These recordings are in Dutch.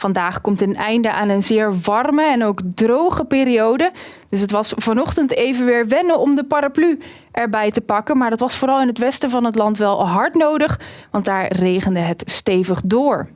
Vandaag komt een einde aan een zeer warme en ook droge periode. Dus het was vanochtend even weer wennen om de paraplu erbij te pakken. Maar dat was vooral in het westen van het land wel hard nodig, want daar regende het stevig door.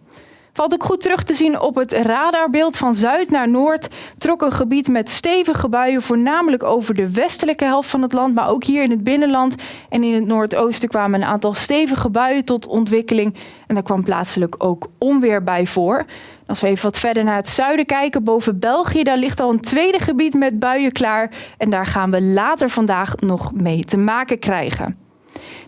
Valt ook goed terug te zien op het radarbeeld van zuid naar noord. Trok een gebied met stevige buien, voornamelijk over de westelijke helft van het land, maar ook hier in het binnenland en in het noordoosten kwamen een aantal stevige buien tot ontwikkeling. En daar kwam plaatselijk ook onweer bij voor. Als we even wat verder naar het zuiden kijken, boven België, daar ligt al een tweede gebied met buien klaar. En daar gaan we later vandaag nog mee te maken krijgen.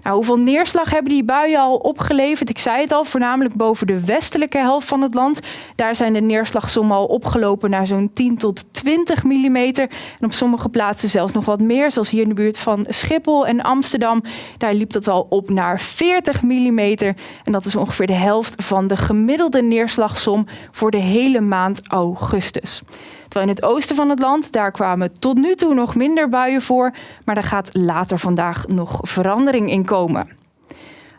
Nou, hoeveel neerslag hebben die buien al opgeleverd? Ik zei het al, voornamelijk boven de westelijke helft van het land. Daar zijn de neerslagsommen al opgelopen naar zo'n 10 tot 20 mm. En op sommige plaatsen zelfs nog wat meer, zoals hier in de buurt van Schiphol en Amsterdam. Daar liep dat al op naar 40 mm. En dat is ongeveer de helft van de gemiddelde neerslagsom voor de hele maand augustus. Terwijl in het oosten van het land, daar kwamen tot nu toe nog minder buien voor, maar daar gaat later vandaag nog verandering in komen.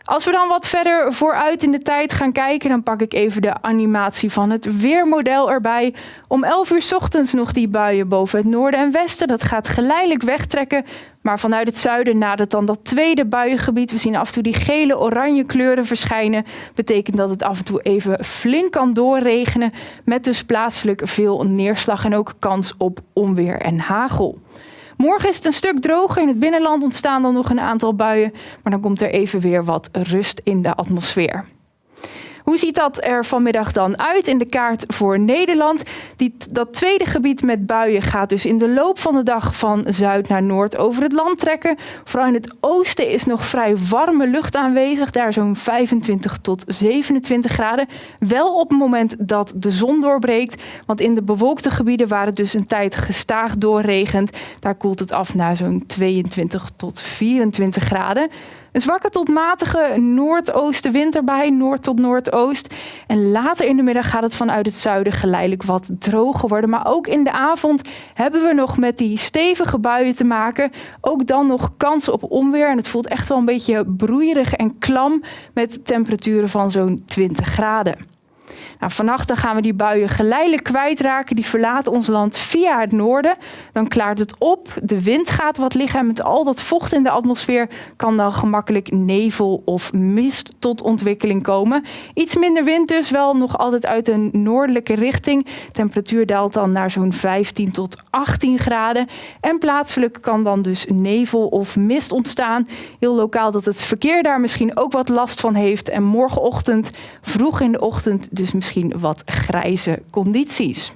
Als we dan wat verder vooruit in de tijd gaan kijken, dan pak ik even de animatie van het weermodel erbij. Om 11 uur ochtends nog die buien boven het noorden en westen. Dat gaat geleidelijk wegtrekken. Maar vanuit het zuiden nadert dan dat tweede buiengebied. We zien af en toe die gele oranje kleuren verschijnen. Betekent dat het af en toe even flink kan doorregenen. Met dus plaatselijk veel neerslag en ook kans op onweer en hagel. Morgen is het een stuk droger. In het binnenland ontstaan dan nog een aantal buien. Maar dan komt er even weer wat rust in de atmosfeer. Hoe ziet dat er vanmiddag dan uit in de kaart voor Nederland? Die, dat tweede gebied met buien gaat dus in de loop van de dag van zuid naar noord over het land trekken. Vooral in het oosten is nog vrij warme lucht aanwezig, daar zo'n 25 tot 27 graden. Wel op het moment dat de zon doorbreekt, want in de bewolkte gebieden waar het dus een tijd gestaag doorregent, daar koelt het af naar zo'n 22 tot 24 graden. Een zwakke tot matige noordoostenwind erbij, noord tot En later in de middag gaat het vanuit het zuiden geleidelijk wat droger worden. Maar ook in de avond hebben we nog met die stevige buien te maken. Ook dan nog kans op onweer. En het voelt echt wel een beetje broeierig en klam met temperaturen van zo'n 20 graden. Nou, vannacht gaan we die buien geleidelijk kwijtraken. Die verlaten ons land via het noorden. Dan klaart het op. De wind gaat wat liggen. En met al dat vocht in de atmosfeer kan dan gemakkelijk nevel of mist tot ontwikkeling komen. Iets minder wind dus, wel nog altijd uit een noordelijke richting. Temperatuur daalt dan naar zo'n 15 tot 18 graden. En plaatselijk kan dan dus nevel of mist ontstaan. Heel lokaal dat het verkeer daar misschien ook wat last van heeft. En morgenochtend, vroeg in de ochtend, dus misschien wat grijze condities.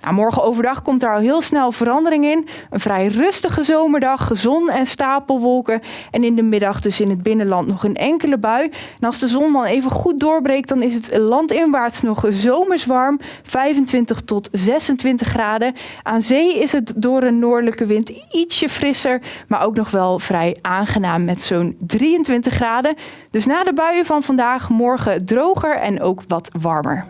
Nou, morgen overdag komt daar al heel snel verandering in. Een vrij rustige zomerdag, zon en stapelwolken. En in de middag dus in het binnenland nog een enkele bui. En als de zon dan even goed doorbreekt, dan is het landinwaarts nog zomers warm. 25 tot 26 graden. Aan zee is het door een noordelijke wind ietsje frisser. Maar ook nog wel vrij aangenaam met zo'n 23 graden. Dus na de buien van vandaag morgen droger en ook wat warmer.